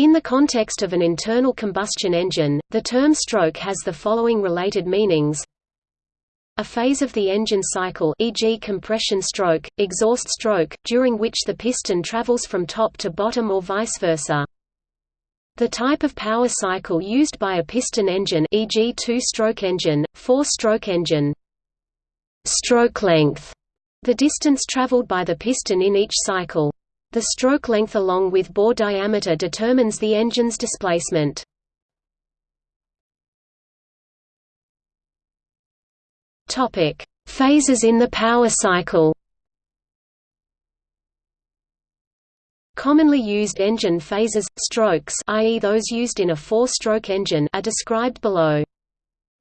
In the context of an internal combustion engine, the term stroke has the following related meanings. A phase of the engine cycle e.g. compression stroke, exhaust stroke, during which the piston travels from top to bottom or vice versa. The type of power cycle used by a piston engine e.g. two-stroke engine, four-stroke engine. Stroke length the distance traveled by the piston in each cycle. The stroke length along with bore diameter determines the engine's displacement. Topic: Phases in the power cycle. Commonly used engine phases, strokes i.e. those used in a four-stroke engine are described below.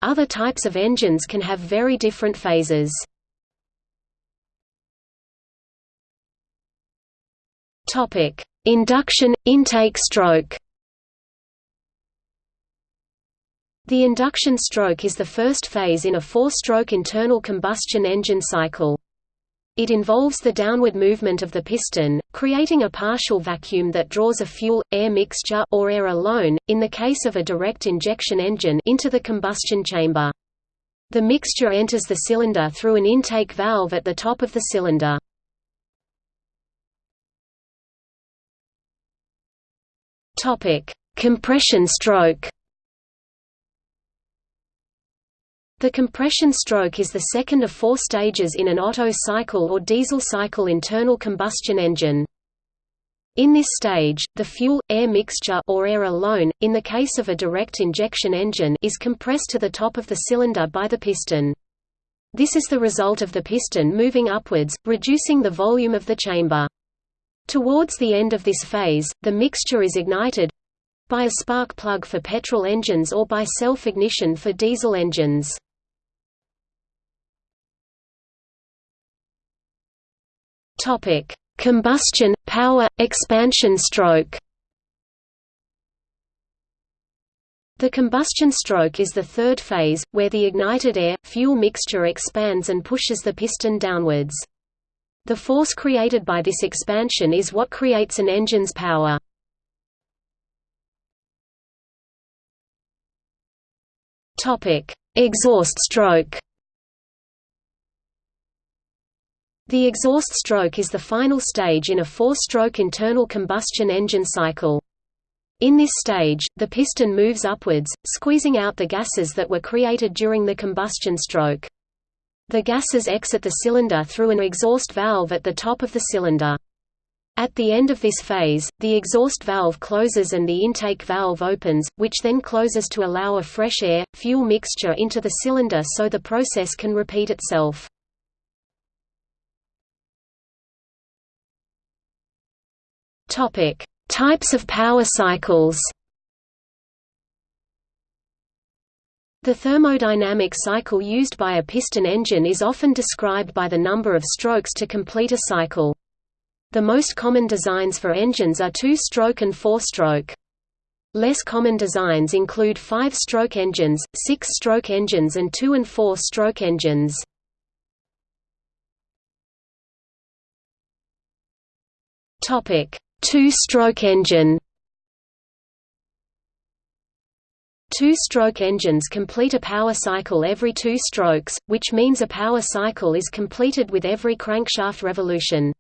Other types of engines can have very different phases. Topic: Induction intake stroke. The induction stroke is the first phase in a four-stroke internal combustion engine cycle. It involves the downward movement of the piston, creating a partial vacuum that draws a fuel-air mixture or air alone, in the case of a direct injection engine into the combustion chamber. The mixture enters the cylinder through an intake valve at the top of the cylinder. Topic: Compression stroke. The compression stroke is the second of four stages in an Otto cycle or diesel cycle internal combustion engine. In this stage, the fuel-air mixture or air alone, in the case of a direct injection engine is compressed to the top of the cylinder by the piston. This is the result of the piston moving upwards, reducing the volume of the chamber. Towards the end of this phase, the mixture is ignited by a spark plug for petrol engines or by self-ignition for diesel engines. Topic: Combustion, power, expansion stroke. The combustion stroke is the third phase, where the ignited air-fuel mixture expands and pushes the piston downwards. The force created by this expansion is what creates an engine's power. Topic: Exhaust stroke. The exhaust stroke is the final stage in a four-stroke internal combustion engine cycle. In this stage, the piston moves upwards, squeezing out the gases that were created during the combustion stroke. The gases exit the cylinder through an exhaust valve at the top of the cylinder. At the end of this phase, the exhaust valve closes and the intake valve opens, which then closes to allow a fresh air, fuel mixture into the cylinder so the process can repeat itself. Types of power cycles The thermodynamic cycle used by a piston engine is often described by the number of strokes to complete a cycle. The most common designs for engines are two-stroke and four-stroke. Less common designs include five-stroke engines, six-stroke engines and two- and four-stroke engines. Two-stroke engine Two-stroke engines complete a power cycle every two strokes, which means a power cycle is completed with every crankshaft revolution.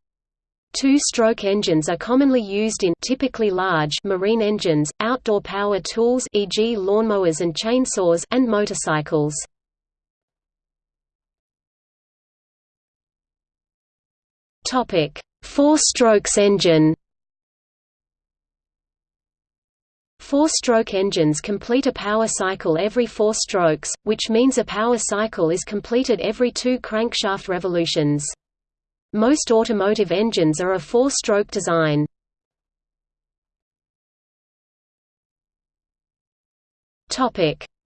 Two-stroke engines are commonly used in typically large marine engines, outdoor power tools e.g. lawnmowers and chainsaws and motorcycles. Topic: Four-strokes engine. Four-stroke engines complete a power cycle every four strokes, which means a power cycle is completed every two crankshaft revolutions. Most automotive engines are a four-stroke design.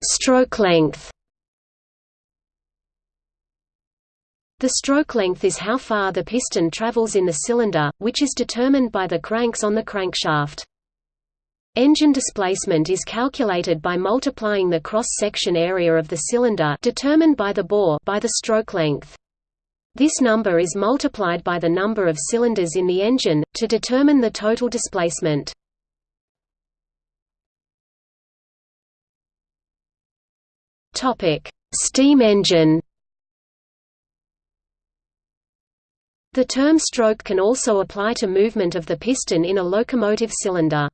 Stroke length The stroke length is how far the piston travels in the cylinder, which is determined by the cranks on the crankshaft. Engine displacement is calculated by multiplying the cross-section area of the cylinder determined by the bore by the stroke length. This number is multiplied by the number of cylinders in the engine, to determine the total displacement. Steam engine The term stroke can also apply to movement of the piston in a locomotive cylinder.